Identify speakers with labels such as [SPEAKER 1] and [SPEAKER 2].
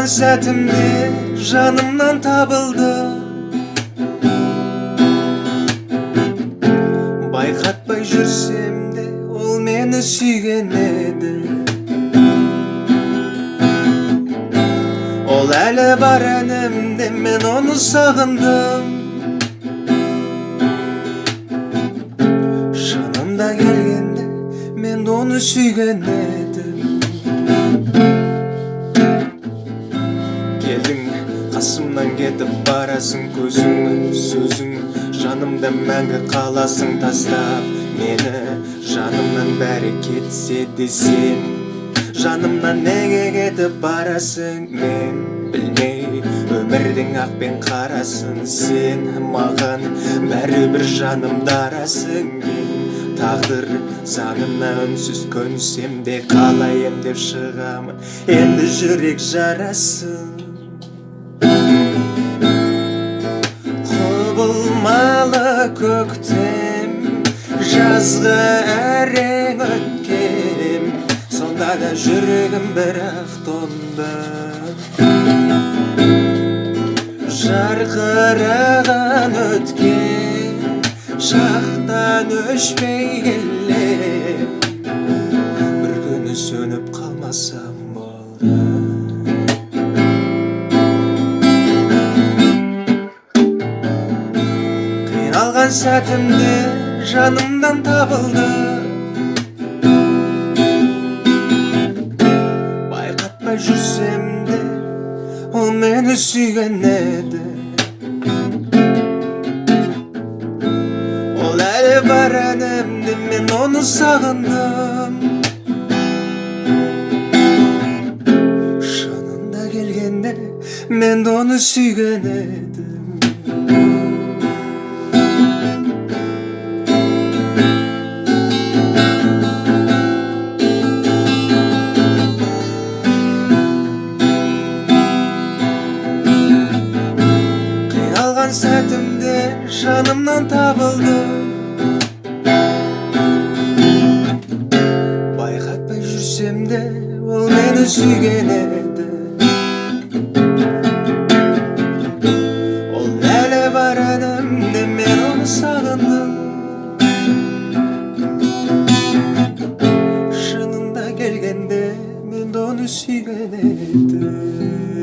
[SPEAKER 1] алған сәтімде жанымнан табылды байқатпай жүрсем де ол мені сүйген еді ол әлі бар әнімде мен оны сағындым шынында келгенде мен оны сүйген едім келдің қасымнан кетіп барасың көзің сөзің. Жанымда мәңгі қаласың тастап. Мені жанымнан бәрі кетсе де сен. Жанымнан неге кетіп барасың? Мен білмей өмірдің ақ пен қарасын сен. Маған бәрібір жаным дарасың. Мен тағдыр заңына үнсіз көнсем де қалай емдеп шығамын. Енді жүрек жарасын. Көктем жазғы әрең өткен сонда да жүрегім бірақ тоңды жарқыраған өткен шақтан өшпей келе бір күні сөніп қалмасам болды қиналған сәтімде жанымнан табылды. Байқатпай жүрсем де ол мені сүйген еді. Ол әлі бар әнімде мен оны сағындым. Шынында келгенде мен оны сүйген едім. Жанымнан табылды. Байқатпай жүрсем де ол мені сүйген еді. Ол әлі бар әнімде мен оны сағындым. Шынында келгенде мен оны сүйген едім.